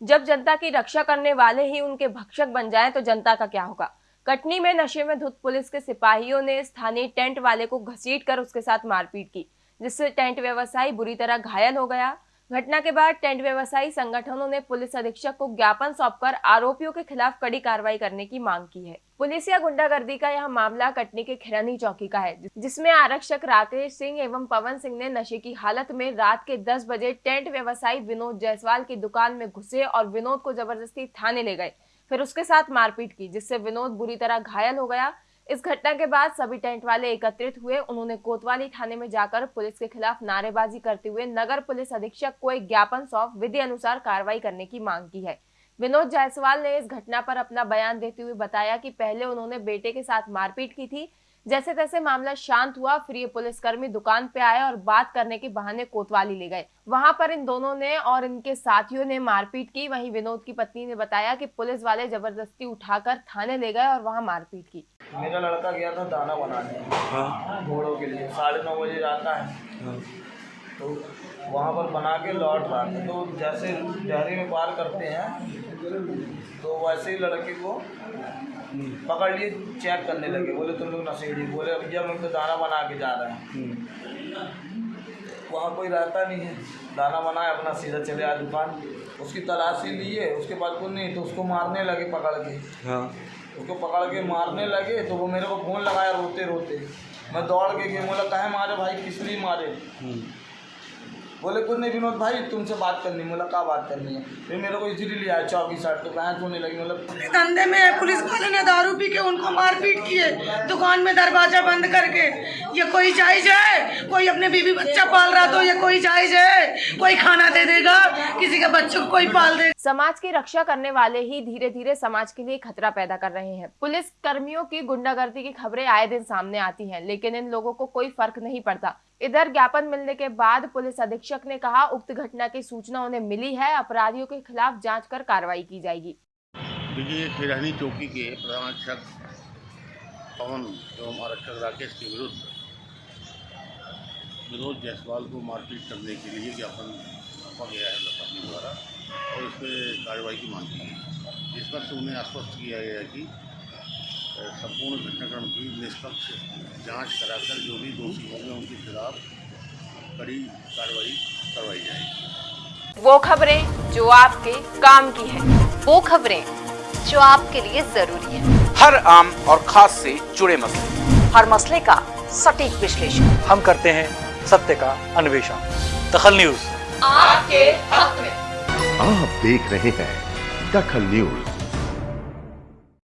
जब जनता की रक्षा करने वाले ही उनके भक्षक बन जाएँ तो जनता का क्या होगा? कटनी में नशे में धुत पुलिस के सिपाहियों ने स्थानीय टेंट वाले को घसीट कर उसके साथ मारपीट की, जिससे टेंट व्यवसायी बुरी तरह घायल हो गया। घटना के बाद टेंट व्यवसायी संगठनों ने पुलिस अधीक्षक को ज्ञापन सौंपकर आरोपियों के खिलाफ कड़ी कार्रवाई करने की मांग की है। पुलिस या गुंडागर्दी का यह मामला कटनी के खिरनी चौकी का है, जिसमें आरक्षक राकेश सिंह एवं पवन सिंह ने नशे की हालत में रात के 10 बजे टेंट व्यवसायी विनोद जायसवाल की दुकान में घुसे और विनोद को ज़बरदस्ती थाने ले गए। फिर उसके साथ मारपीट की, जिससे विनोद बुरी तरह घायल हो गया इस घटना के बाद सभी टेंट वाले एकत्रित हुए। उन्होंने कोतवाली थाने में जाकर पुलिस के खिलाफ नारेबाजी करते हुए नगर पुलिस अधीक्षक को एक ज्ञापन सौंप विधि अनुसार कार्रवाई करने की मांग की है। विनोद जायसवाल ने इस घटना पर अपना बयान देते हुए बताया कि पहले उन्होंने बेटे के साथ मारपीट की थी जैसे तैसे मामला शांत हुआ फिर ये पुलिसकर्मी दुकान पे आए और बात करने के बहाने कोतवाली ले गए। वहाँ पर इन दोनों ने और इनके साथियों ने मारपीट की। वहीं विनोद की पत्नी ने बताया कि पुलिस वाले ज़बरदस्ती उठाकर थाने ले गए और वहाँ मारपीट की। मेरा लड़का गया था दाना बनाने। हाँ। घोड़ों के लिए। साढ़े नौ बजे जाता है। हाँ। तो वहाँ पर बना के लौट रहा था तो जैसे डहरी में पार करते हैं तो वैसे ही लड़के को पकड़ लिए चेक करने लगे। बोले तुम लोग नशेड़ी बोले भैया मैं तो दाना बना के जा रहे हैं। हम्म, वहाँ कोई रहता नहीं है। दाना बनाया अपना सीधा चले आया दुकान। उसकी तलाशी लिए उसके बाद कुछ नहीं तो उसको मारने लगे पकड़ के। हाँ। उसको पकड़ के मारने लगे तो वो मेरे को फ़ोन लगाया रोते रोते मैं दौड़ के गया बोला कहे मारे भाई किस लिए मारे? हम्म, बोले कुछ नहीं विनोद भाई तुमसे बात करनी बोला क्या बात करनी है? फिर मेरे को इजीली लिया चौकी साइड तो कहाँ सोने लगी? मतलब धंधे में पुलिस वाले ने दारू पी के उनको मारपीट किए दुकान में दरवाज़ा बंद करके। ये कोई जायज़ है? कोई अपने बीवी बच्चा पाल रहा तो ये कोई जायज़ है? कोई खाना दे देगा? किसी के बच्चों को कोई पाल देगा? समाज की रक्षा करने वाले ही धीरे धीरे समाज के लिए खतरा पैदा कर रहे हैं। पुलिस कर्मियों की गुंडागर्दी की खबरें आए दिन सामने आती हैं लेकिन इन लोगों को कोई फ़र्क नहीं पड़ता। इधर ज्ञापन मिलने के बाद पुलिस अधीक्षक ने कहा, उक्त घटना की सूचना उन्हें मिली है, अपराधियों के खिलाफ जाँच कर कार्रवाई की जाएगी। चौकी के प्रधानाक्षक पवन एवं आरक्षक राकेश के विरुद्ध विनोद जायसवाल को मारपीट करने के लिए ज्ञापन सौंपा गया है लखनऊ द्वारा और इस पर कार्रवाई की मांग की इस पर उन्हें आश्वस्त किया गया कि संपूर्ण घटनाक्रम की निष्पक्ष जाँच कराकर जो भी दोषी होंगे उनके खिलाफ कड़ी कार्रवाई करवाई जाएगी। वो खबरें जो आपके काम की है वो खबरें जो आपके लिए ज़रूरी है। हर आम और खास से जुड़े मसले। हर मसले का सटीक विश्लेषण। हम करते हैं सत्य का अन्वेषण। दखल न्यूज़। आपके हक में। आप देख रहे हैं दखल न्यूज़।